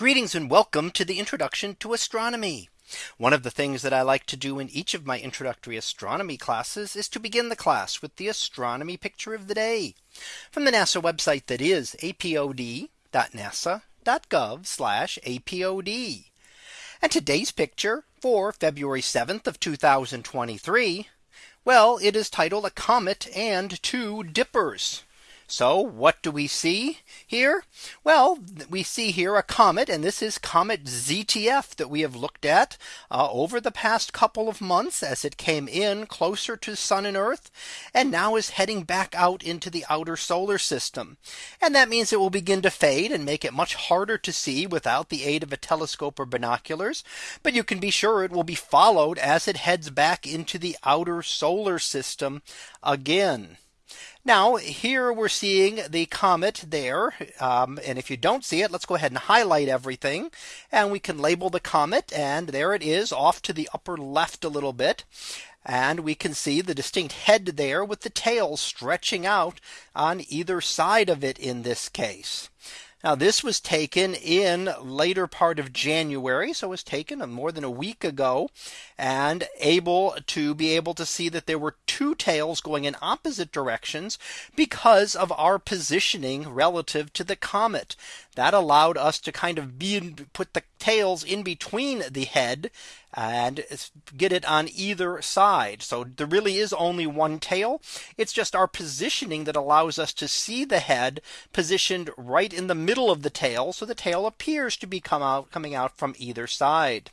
Greetings and welcome to the introduction to astronomy. One of the things that I like to do in each of my introductory astronomy classes is to begin the class with the astronomy picture of the day from the NASA website that is apod.nasa.gov apod. And today's picture for February 7th of 2023. Well, it is titled a comet and two dippers. So what do we see here? Well, we see here a comet and this is comet ZTF that we have looked at uh, over the past couple of months as it came in closer to sun and earth and now is heading back out into the outer solar system. And that means it will begin to fade and make it much harder to see without the aid of a telescope or binoculars. But you can be sure it will be followed as it heads back into the outer solar system again. Now here we're seeing the comet there. Um, and if you don't see it, let's go ahead and highlight everything. And we can label the comet. And there it is off to the upper left a little bit. And we can see the distinct head there with the tail stretching out on either side of it in this case. Now this was taken in later part of January. So it was taken more than a week ago and able to be able to see that there were two tails going in opposite directions because of our positioning relative to the comet. That allowed us to kind of be put the tails in between the head and get it on either side. So there really is only one tail. It's just our positioning that allows us to see the head positioned right in the middle of the tail. So the tail appears to be come out coming out from either side.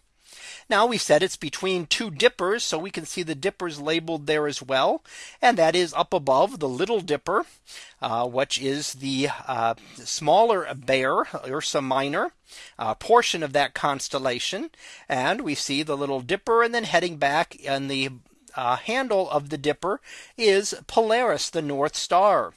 Now we said it's between two dippers. So we can see the dippers labeled there as well. And that is up above the little dipper, uh, which is the uh, smaller bear Ursa Minor uh, portion of that constellation. And we see the little dipper and then heading back and the uh, handle of the dipper is Polaris, the North Star.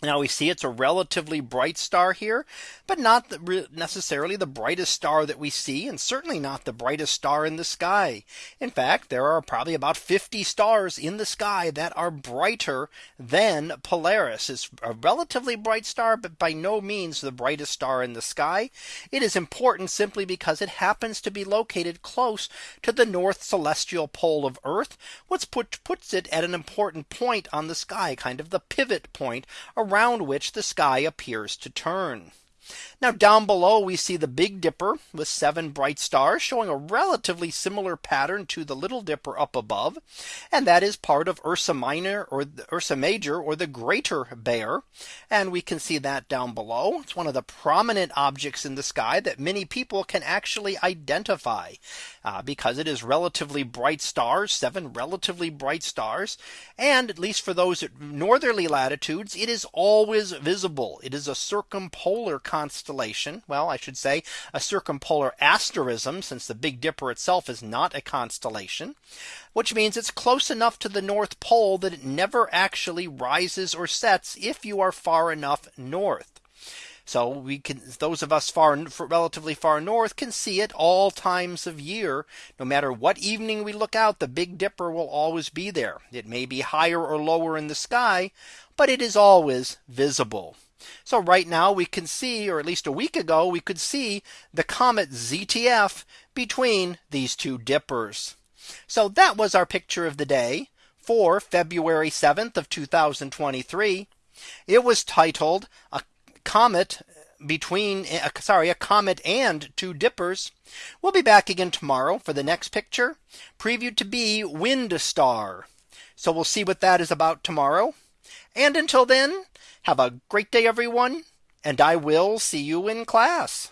Now we see it's a relatively bright star here, but not the, necessarily the brightest star that we see and certainly not the brightest star in the sky. In fact, there are probably about 50 stars in the sky that are brighter than Polaris. It's a relatively bright star, but by no means the brightest star in the sky. It is important simply because it happens to be located close to the north celestial pole of Earth, which put, puts it at an important point on the sky, kind of the pivot point around which the sky appears to turn. Now down below we see the Big Dipper with seven bright stars showing a relatively similar pattern to the Little Dipper up above. And that is part of Ursa Minor or Ursa Major or the Greater Bear. And we can see that down below. It's one of the prominent objects in the sky that many people can actually identify uh, because it is relatively bright stars, seven relatively bright stars. And at least for those at northerly latitudes, it is always visible. It is a circumpolar constellation. Well, I should say a circumpolar asterism since the Big Dipper itself is not a constellation, which means it's close enough to the North Pole that it never actually rises or sets if you are far enough north. So we can those of us far relatively far north can see it all times of year. No matter what evening we look out, the Big Dipper will always be there. It may be higher or lower in the sky, but it is always visible. So right now we can see or at least a week ago we could see the comet ZTF between these two dippers. So that was our picture of the day for February 7th of 2023. It was titled a comet between uh, sorry a comet and two dippers. We'll be back again tomorrow for the next picture previewed to be wind star. So we'll see what that is about tomorrow. And until then, have a great day, everyone. And I will see you in class.